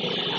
Yeah.